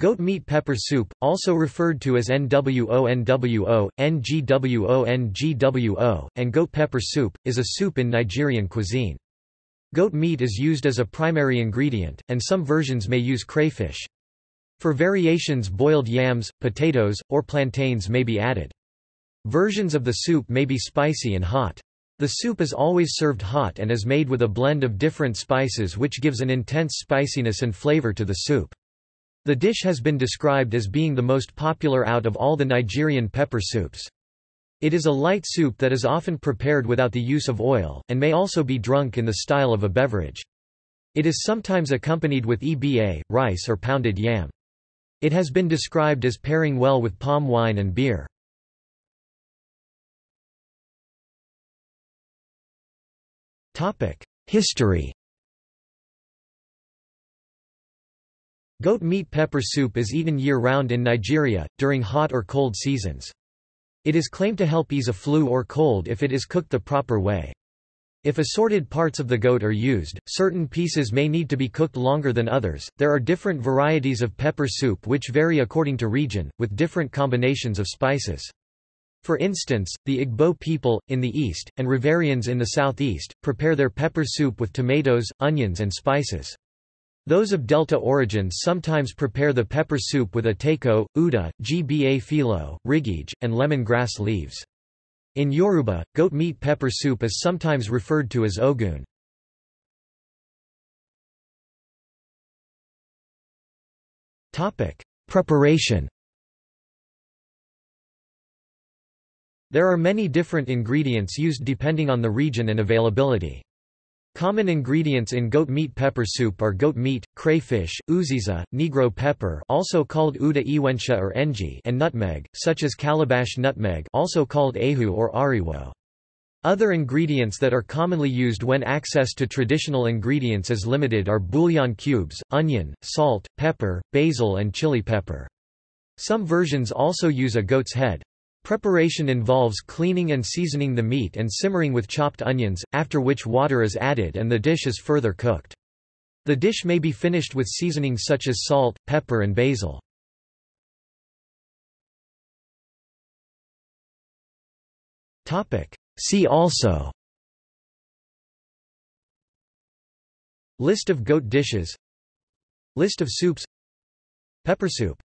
Goat meat pepper soup, also referred to as NWO-NWO, NGWO-NGWO, and goat pepper soup, is a soup in Nigerian cuisine. Goat meat is used as a primary ingredient, and some versions may use crayfish. For variations boiled yams, potatoes, or plantains may be added. Versions of the soup may be spicy and hot. The soup is always served hot and is made with a blend of different spices which gives an intense spiciness and flavor to the soup. The dish has been described as being the most popular out of all the Nigerian pepper soups. It is a light soup that is often prepared without the use of oil, and may also be drunk in the style of a beverage. It is sometimes accompanied with EBA, rice or pounded yam. It has been described as pairing well with palm wine and beer. History Goat meat pepper soup is eaten year-round in Nigeria, during hot or cold seasons. It is claimed to help ease a flu or cold if it is cooked the proper way. If assorted parts of the goat are used, certain pieces may need to be cooked longer than others. There are different varieties of pepper soup which vary according to region, with different combinations of spices. For instance, the Igbo people, in the east, and Riverians in the southeast, prepare their pepper soup with tomatoes, onions and spices. Those of Delta origins sometimes prepare the pepper soup with atako, uda, gba philo, rigige, and lemongrass leaves. In Yoruba, goat meat pepper soup is sometimes referred to as ogun. Preparation There are many different ingredients used depending on the region and availability. Common ingredients in goat meat pepper soup are goat meat, crayfish, uziza, negro pepper also called uda iwensha or enji and nutmeg, such as calabash nutmeg also called ahu or ariwo. Other ingredients that are commonly used when access to traditional ingredients is limited are bouillon cubes, onion, salt, pepper, basil and chili pepper. Some versions also use a goat's head. Preparation involves cleaning and seasoning the meat and simmering with chopped onions, after which water is added and the dish is further cooked. The dish may be finished with seasonings such as salt, pepper and basil. See also List of goat dishes List of soups Pepper soup